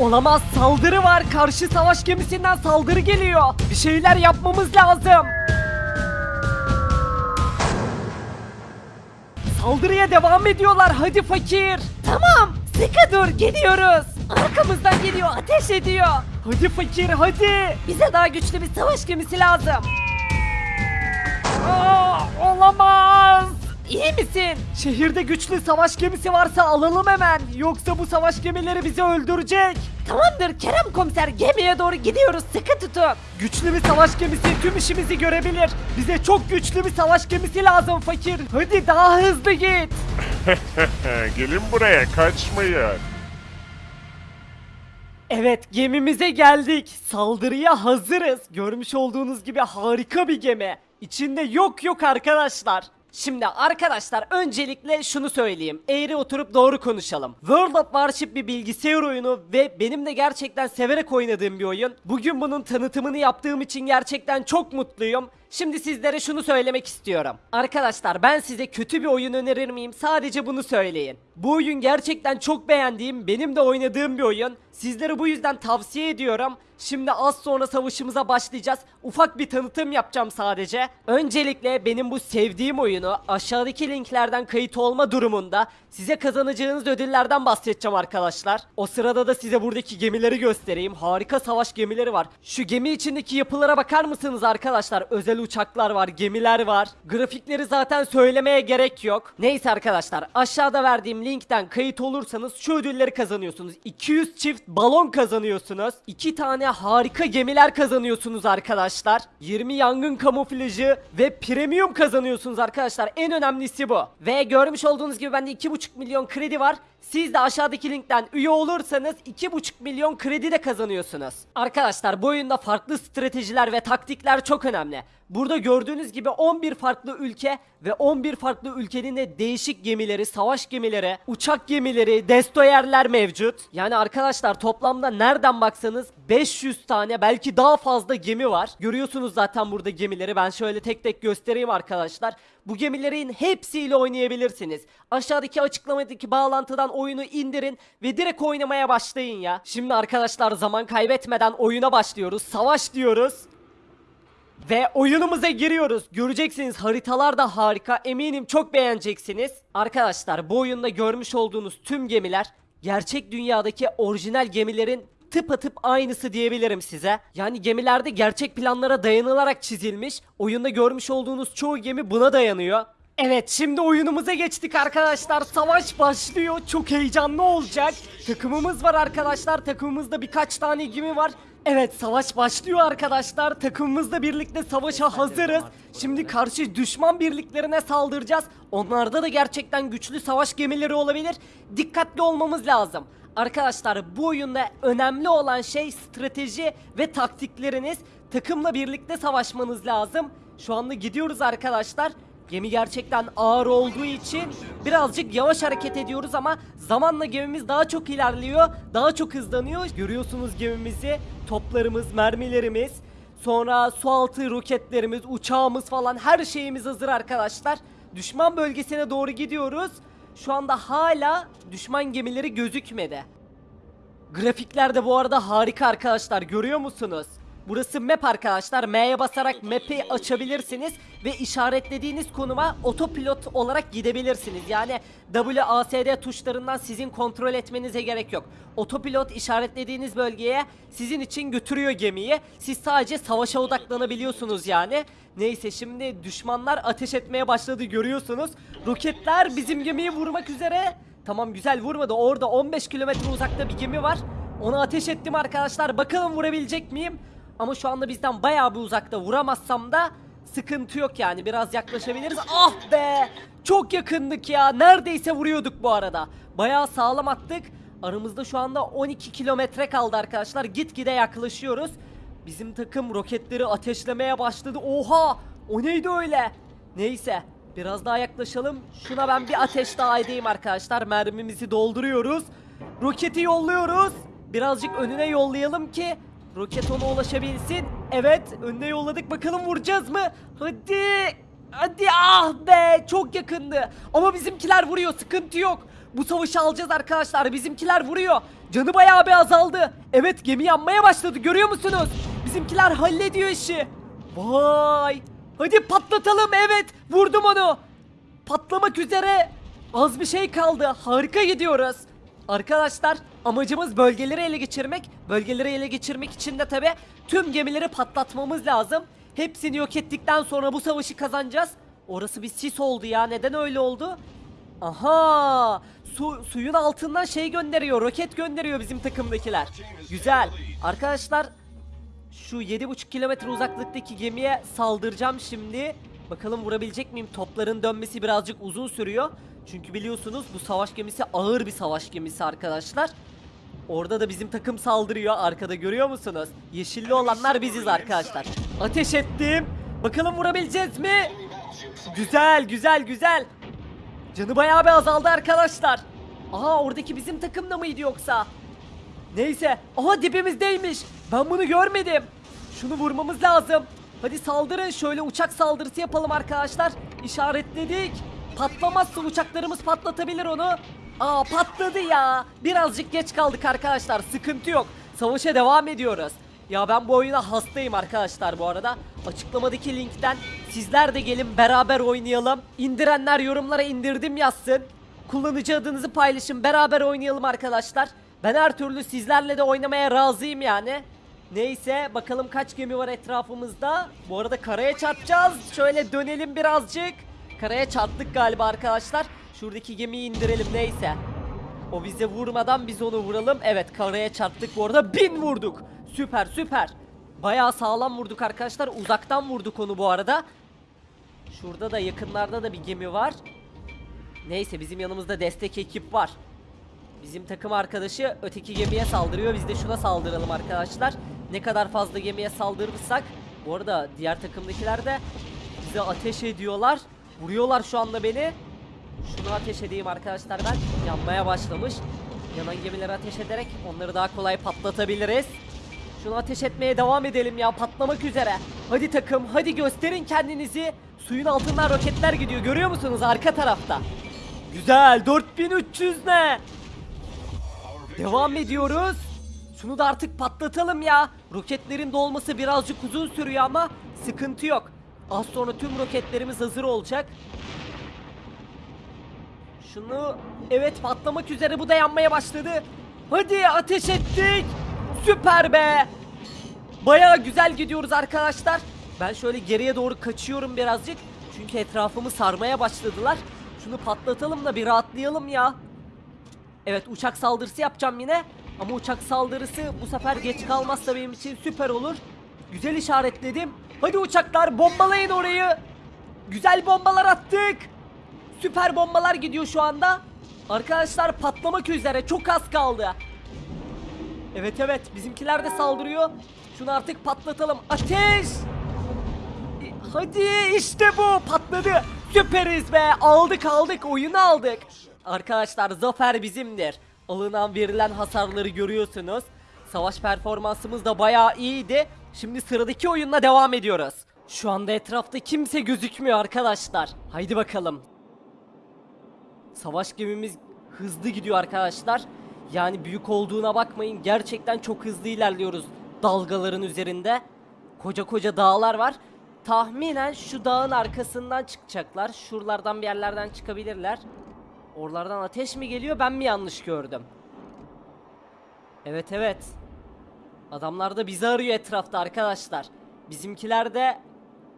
Olamaz saldırı var. Karşı savaş gemisinden saldırı geliyor. Bir şeyler yapmamız lazım. Saldırıya devam ediyorlar. Hadi fakir. Tamam. Sıkı dur. Geliyoruz. Arkamızdan geliyor. Ateş ediyor. Hadi fakir hadi. Bize daha güçlü bir savaş gemisi lazım. Aa, olamaz. İyi misin? Şehirde güçlü savaş gemisi varsa alalım hemen. Yoksa bu savaş gemileri bizi öldürecek. Tamamdır Kerem komiser gemiye doğru gidiyoruz sıkı tutun. Güçlü bir savaş gemisi tüm işimizi görebilir. Bize çok güçlü bir savaş gemisi lazım fakir. Hadi daha hızlı git. Gelin buraya kaçmayın. Evet gemimize geldik. Saldırıya hazırız. Görmüş olduğunuz gibi harika bir gemi. İçinde yok yok arkadaşlar. Şimdi arkadaşlar öncelikle şunu söyleyeyim. Eğri oturup doğru konuşalım. World of Warship bir bilgisayar oyunu ve benim de gerçekten severek oynadığım bir oyun. Bugün bunun tanıtımını yaptığım için gerçekten çok mutluyum. Şimdi sizlere şunu söylemek istiyorum. Arkadaşlar ben size kötü bir oyun önerir miyim? Sadece bunu söyleyin. Bu oyun gerçekten çok beğendiğim, benim de oynadığım bir oyun. Sizlere bu yüzden tavsiye ediyorum. Şimdi az sonra savaşımıza başlayacağız. Ufak bir tanıtım yapacağım sadece. Öncelikle benim bu sevdiğim oyunu aşağıdaki linklerden kayıt olma durumunda size kazanacağınız ödüllerden bahsedeceğim arkadaşlar. O sırada da size buradaki gemileri göstereyim. Harika savaş gemileri var. Şu gemi içindeki yapılara bakar mısınız arkadaşlar? Özel uçaklar var, gemiler var. Grafikleri zaten söylemeye gerek yok. Neyse arkadaşlar aşağıda verdiğim linkten kayıt olursanız şu ödülleri kazanıyorsunuz. 200 çift balon kazanıyorsunuz. 2 tane harika gemiler kazanıyorsunuz arkadaşlar. 20 yangın kamuflajı ve premium kazanıyorsunuz arkadaşlar. En önemlisi bu. Ve görmüş olduğunuz gibi bende 2,5 milyon kredi var. Siz de aşağıdaki linkten üye olursanız 2,5 milyon kredi de kazanıyorsunuz. Arkadaşlar bu oyunda farklı stratejiler ve taktikler çok önemli. Burada gördüğünüz gibi 11 farklı ülke ve 11 farklı ülkenin de değişik gemileri, savaş gemileri, uçak gemileri, destroyerler mevcut. Yani arkadaşlar toplamda nereden baksanız 500 tane belki daha fazla gemi var. Görüyorsunuz zaten burada gemileri. Ben şöyle tek tek göstereyim arkadaşlar. Bu gemilerin hepsiyle oynayabilirsiniz. Aşağıdaki açıklamadaki bağlantıdan oyunu indirin ve direkt oynamaya başlayın ya. Şimdi arkadaşlar zaman kaybetmeden oyuna başlıyoruz. Savaş diyoruz. Ve oyunumuza giriyoruz. Göreceksiniz haritalar da harika. Eminim çok beğeneceksiniz. Arkadaşlar bu oyunda görmüş olduğunuz tüm gemiler gerçek dünyadaki orijinal gemilerin tıpatıp aynısı diyebilirim size. Yani gemilerde gerçek planlara dayanılarak çizilmiş. Oyunda görmüş olduğunuz çoğu gemi buna dayanıyor. Evet şimdi oyunumuza geçtik arkadaşlar. Savaş başlıyor. Çok heyecanlı olacak. Takımımız var arkadaşlar. Takımımızda birkaç tane gemi var. Evet savaş başlıyor arkadaşlar. Takımımızla birlikte savaşa hazırız. Şimdi karşı düşman birliklerine saldıracağız. Onlarda da gerçekten güçlü savaş gemileri olabilir. Dikkatli olmamız lazım. Arkadaşlar bu oyunda önemli olan şey strateji ve taktikleriniz. Takımla birlikte savaşmanız lazım. Şu anda gidiyoruz arkadaşlar. Gemi gerçekten ağır olduğu için birazcık yavaş hareket ediyoruz ama zamanla gemimiz daha çok ilerliyor, daha çok hızlanıyor. Görüyorsunuz gemimizi, toplarımız, mermilerimiz, sonra su altı roketlerimiz, uçağımız falan her şeyimiz hazır arkadaşlar. Düşman bölgesine doğru gidiyoruz. Şu anda hala düşman gemileri gözükmedi. Grafikler de bu arada harika arkadaşlar görüyor musunuz? Burası map arkadaşlar. M'ye basarak map'i açabilirsiniz ve işaretlediğiniz konuma otopilot olarak gidebilirsiniz. Yani WASD tuşlarından sizin kontrol etmenize gerek yok. Otopilot işaretlediğiniz bölgeye sizin için götürüyor gemiyi. Siz sadece savaşa odaklanabiliyorsunuz yani. Neyse şimdi düşmanlar ateş etmeye başladı görüyorsunuz. Roketler bizim gemiyi vurmak üzere. Tamam güzel vurmadı. Orada 15 kilometre uzakta bir gemi var. Ona ateş ettim arkadaşlar. Bakalım vurabilecek miyim? Ama şu anda bizden bayağı bir uzakta. Vuramazsam da sıkıntı yok yani. Biraz yaklaşabiliriz. Ah be! Çok yakındık ya. Neredeyse vuruyorduk bu arada. Bayağı sağlam attık. Aramızda şu anda 12 kilometre kaldı arkadaşlar. Gitgide yaklaşıyoruz. Bizim takım roketleri ateşlemeye başladı. Oha! O neydi öyle? Neyse. Biraz daha yaklaşalım. Şuna ben bir ateş daha edeyim arkadaşlar. Mermimizi dolduruyoruz. Roketi yolluyoruz. Birazcık önüne yollayalım ki roket ona ulaşabilsin. Evet, önüne yolladık. Bakalım vuracağız mı? Hadi. Hadi ah be çok yakındı. Ama bizimkiler vuruyor sıkıntı yok. Bu savaşı alacağız arkadaşlar. Bizimkiler vuruyor. Canı bayağı bir azaldı. Evet gemi yanmaya başladı görüyor musunuz? Bizimkiler hallediyor işi. Vay. Hadi patlatalım evet. Vurdum onu. Patlamak üzere. Az bir şey kaldı. Harika gidiyoruz. Arkadaşlar amacımız bölgeleri ele geçirmek. Bölgeleri ele geçirmek için de tabi tüm gemileri patlatmamız lazım. Hepsini yok ettikten sonra bu savaşı kazanacağız. Orası bir sis oldu ya. Neden öyle oldu? Aha! Su, suyun altından şey gönderiyor. Roket gönderiyor bizim takımdakiler. Güzel. Arkadaşlar şu 7,5 kilometre uzaklıktaki gemiye saldıracağım şimdi. Bakalım vurabilecek miyim? Topların dönmesi birazcık uzun sürüyor. Çünkü biliyorsunuz bu savaş gemisi ağır bir savaş gemisi arkadaşlar. Orada da bizim takım saldırıyor. Arkada görüyor musunuz? Yeşilli olanlar biziz arkadaşlar. Ateş ettim. Bakalım vurabileceğiz mi? Güzel, güzel, güzel. Canı bayağı bir azaldı arkadaşlar. Aha oradaki bizim takımda mıydı yoksa? Neyse. Aha dibimizdeymiş. Ben bunu görmedim. Şunu vurmamız lazım. Hadi saldırın. Şöyle uçak saldırısı yapalım arkadaşlar. İşaretledik. Patlamazsa uçaklarımız patlatabilir onu. Aa patladı ya. Birazcık geç kaldık arkadaşlar. Sıkıntı yok. Savaşa devam ediyoruz. Ya ben bu oyuna hastayım arkadaşlar bu arada. Açıklamadaki linkten sizler de gelin beraber oynayalım. İndirenler yorumlara indirdim yazsın. Kullanıcı adınızı paylaşın beraber oynayalım arkadaşlar. Ben her türlü sizlerle de oynamaya razıyım yani. Neyse bakalım kaç gemi var etrafımızda. Bu arada karaya çarpacağız. Şöyle dönelim birazcık. Karaya çarptık galiba arkadaşlar. Şuradaki gemiyi indirelim neyse. O bize vurmadan biz onu vuralım. Evet karaya çarptık bu arada. Bin vurduk. Süper süper. Bayağı sağlam vurduk arkadaşlar. Uzaktan vurduk onu bu arada. Şurada da yakınlarda da bir gemi var. Neyse bizim yanımızda destek ekip var. Bizim takım arkadaşı öteki gemiye saldırıyor. Biz de şuna saldıralım arkadaşlar. Ne kadar fazla gemiye saldırırsak. Bu arada diğer takımdakiler de bize ateş ediyorlar. Vuruyorlar şu anda beni. Şunu ateş edeyim arkadaşlar ben. Yanmaya başlamış. Yanan gemileri ateş ederek onları daha kolay patlatabiliriz. Şunu ateş etmeye devam edelim ya patlamak üzere. Hadi takım hadi gösterin kendinizi. Suyun altından roketler gidiyor görüyor musunuz arka tarafta. Güzel 4300 ne? Devam ediyoruz. Şunu da artık patlatalım ya. Roketlerin dolması birazcık uzun sürüyor ama sıkıntı yok. Az sonra tüm roketlerimiz hazır olacak. Şunu evet patlamak üzere bu da yanmaya başladı. Hadi ateş ettik. Süper be. Baya güzel gidiyoruz arkadaşlar. Ben şöyle geriye doğru kaçıyorum birazcık. Çünkü etrafımı sarmaya başladılar. Şunu patlatalım da bir rahatlayalım ya. Evet uçak saldırısı yapacağım yine. Ama uçak saldırısı bu sefer geç kalmazsa benim için süper olur. Güzel işaretledim. Hadi uçaklar bombalayın orayı. Güzel bombalar attık. Süper bombalar gidiyor şu anda. Arkadaşlar patlamak üzere çok az kaldı. Evet evet bizimkiler de saldırıyor. Şunu artık patlatalım. Ateş! E, Hadi işte bu patladı. Süperiz be aldık aldık oyunu aldık. Arkadaşlar zafer bizimdir. Alınan verilen hasarları görüyorsunuz. Savaş performansımız da bayağı iyiydi. Şimdi sıradaki oyunla devam ediyoruz. Şu anda etrafta kimse gözükmüyor arkadaşlar. Haydi bakalım. Savaş gemimiz hızlı gidiyor arkadaşlar. Yani büyük olduğuna bakmayın. Gerçekten çok hızlı ilerliyoruz dalgaların üzerinde. Koca koca dağlar var. Tahminen şu dağın arkasından çıkacaklar. Şuralardan bir yerlerden çıkabilirler. Oralardan ateş mi geliyor ben mi yanlış gördüm? Evet evet. Adamlar da bizi arıyor etrafta arkadaşlar. Bizimkiler de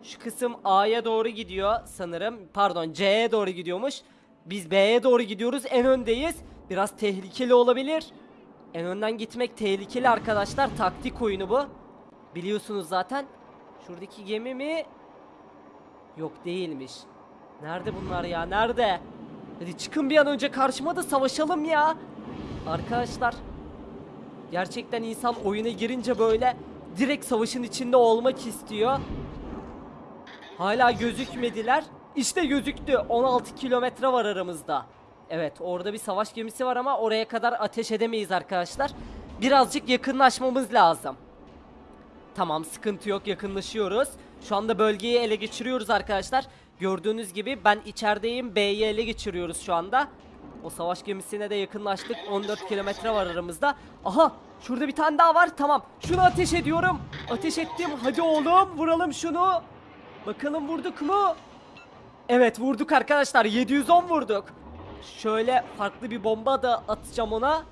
şu kısım A'ya doğru gidiyor sanırım. Pardon C'ye doğru gidiyormuş. Biz B'ye doğru gidiyoruz. En öndeyiz. Biraz tehlikeli olabilir. En önden gitmek tehlikeli arkadaşlar. Taktik oyunu bu. Biliyorsunuz zaten. Şuradaki gemi mi? Yok değilmiş. Nerede bunlar ya? Nerede? Hadi çıkın bir an önce karşıma da savaşalım ya. Arkadaşlar Gerçekten insan oyuna girince böyle direkt savaşın içinde olmak istiyor. Hala gözükmediler. İşte gözüktü. 16 kilometre var aramızda. Evet orada bir savaş gemisi var ama oraya kadar ateş edemeyiz arkadaşlar. Birazcık yakınlaşmamız lazım. Tamam sıkıntı yok yakınlaşıyoruz. Şu anda bölgeyi ele geçiriyoruz arkadaşlar. Gördüğünüz gibi ben içerideyim. B'yi ele geçiriyoruz şu anda. O savaş gemisine de yakınlaştık. 14 kilometre var aramızda. Aha şurada bir tane daha var. Tamam. Şunu ateş ediyorum. Ateş ettim. Hadi oğlum vuralım şunu. Bakalım vurduk mu? Evet vurduk arkadaşlar. 710 vurduk. Şöyle farklı bir bomba da atacağım ona.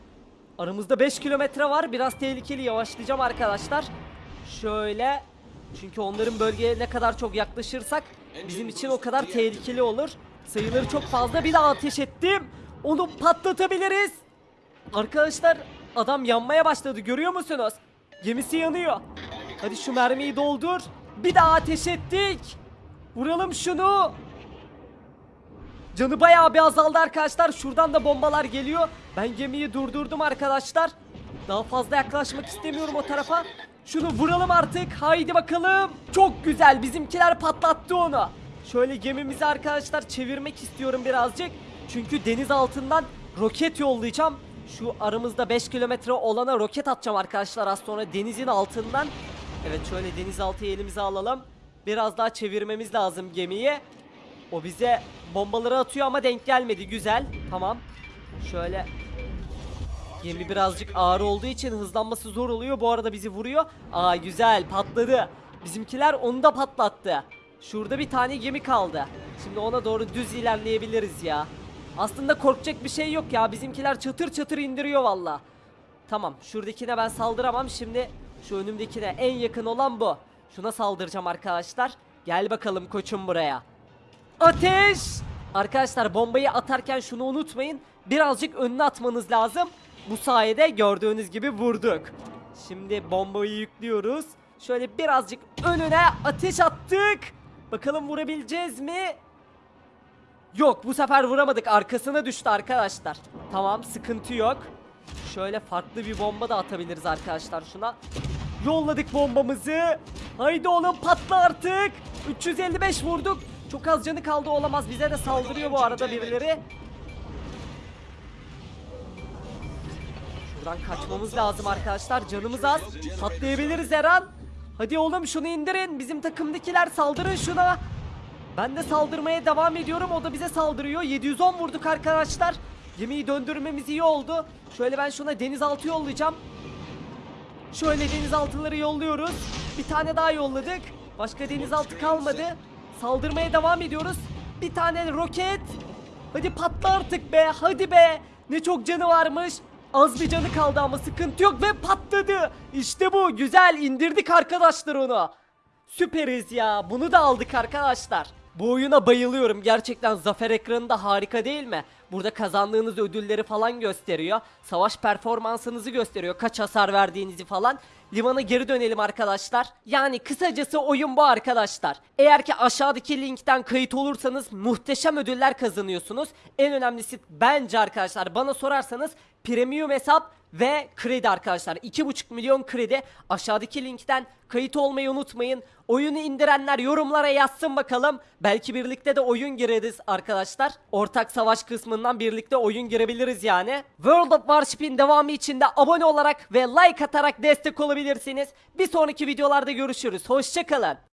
Aramızda 5 kilometre var. Biraz tehlikeli. Yavaşlayacağım arkadaşlar. Şöyle. Çünkü onların bölgeye ne kadar çok yaklaşırsak bizim için o kadar tehlikeli olur. Sayıları çok fazla. Bir daha ateş ettim. Onu patlatabiliriz. Arkadaşlar adam yanmaya başladı. Görüyor musunuz? Gemisi yanıyor. Hadi şu mermiyi doldur. Bir daha ateş ettik. Vuralım şunu. Canı bayağı bir azaldı arkadaşlar. Şuradan da bombalar geliyor. Ben gemiyi durdurdum arkadaşlar. Daha fazla yaklaşmak istemiyorum o tarafa. Şunu vuralım artık. Haydi bakalım. Çok güzel. Bizimkiler patlattı onu. Şöyle gemimizi arkadaşlar çevirmek istiyorum birazcık. Çünkü deniz altından roket yollayacağım. Şu aramızda 5 kilometre olana roket atacağım arkadaşlar az sonra denizin altından. Evet şöyle denizaltıyı elimize alalım. Biraz daha çevirmemiz lazım gemiyi. O bize bombaları atıyor ama denk gelmedi. Güzel. Tamam. Şöyle Gemi birazcık ağır olduğu için hızlanması zor oluyor. Bu arada bizi vuruyor. Aa güzel patladı. Bizimkiler onu da patlattı. Şurada bir tane gemi kaldı. Şimdi ona doğru düz ilerleyebiliriz ya. Aslında korkacak bir şey yok ya. Bizimkiler çatır çatır indiriyor valla. Tamam şuradakine ben saldıramam. Şimdi şu önümdekine en yakın olan bu. Şuna saldıracağım arkadaşlar. Gel bakalım koçum buraya. Ateş! Arkadaşlar bombayı atarken şunu unutmayın. Birazcık önüne atmanız lazım. Bu sayede gördüğünüz gibi vurduk. Şimdi bombayı yüklüyoruz. Şöyle birazcık önüne ateş attık. Bakalım vurabileceğiz mi? Yok bu sefer vuramadık. Arkasına düştü arkadaşlar. Tamam sıkıntı yok. Şöyle farklı bir bomba da atabiliriz arkadaşlar şuna. Yolladık bombamızı. Haydi oğlum patla artık. 355 vurduk. Çok az canı kaldı olamaz. Bize de saldırıyor bu arada birileri. Buradan kaçmamız lazım arkadaşlar. Canımız az. Patlayabiliriz her an. Hadi oğlum şunu indirin. Bizim takımdakiler saldırın şuna. Ben de saldırmaya devam ediyorum. O da bize saldırıyor. 710 vurduk arkadaşlar. Gemiyi döndürmemiz iyi oldu. Şöyle ben şuna denizaltı yollayacağım. Şöyle denizaltıları yolluyoruz. Bir tane daha yolladık. Başka denizaltı kalmadı. Saldırmaya devam ediyoruz. Bir tane roket. Hadi patla artık be. Hadi be. Ne çok canı varmış. Az bir canı kaldı ama sıkıntı yok ve patladı. İşte bu. Güzel indirdik arkadaşlar onu. Süperiz ya. Bunu da aldık arkadaşlar. Bu oyuna bayılıyorum. Gerçekten zafer ekranı da harika değil mi? Burada kazandığınız ödülleri falan gösteriyor. Savaş performansınızı gösteriyor. Kaç hasar verdiğinizi falan. Limana geri dönelim arkadaşlar. Yani kısacası oyun bu arkadaşlar. Eğer ki aşağıdaki linkten kayıt olursanız muhteşem ödüller kazanıyorsunuz. En önemlisi bence arkadaşlar bana sorarsanız premium hesap ve kredi arkadaşlar. 2,5 milyon kredi. Aşağıdaki linkten kayıt olmayı unutmayın. Oyunu indirenler yorumlara yazsın bakalım. Belki birlikte de oyun gireriz arkadaşlar. Ortak savaş kısmından birlikte oyun girebiliriz yani. World of Warship'in devamı için de abone olarak ve like atarak destek olabilirsiniz. Bir sonraki videolarda görüşürüz. Hoşçakalın.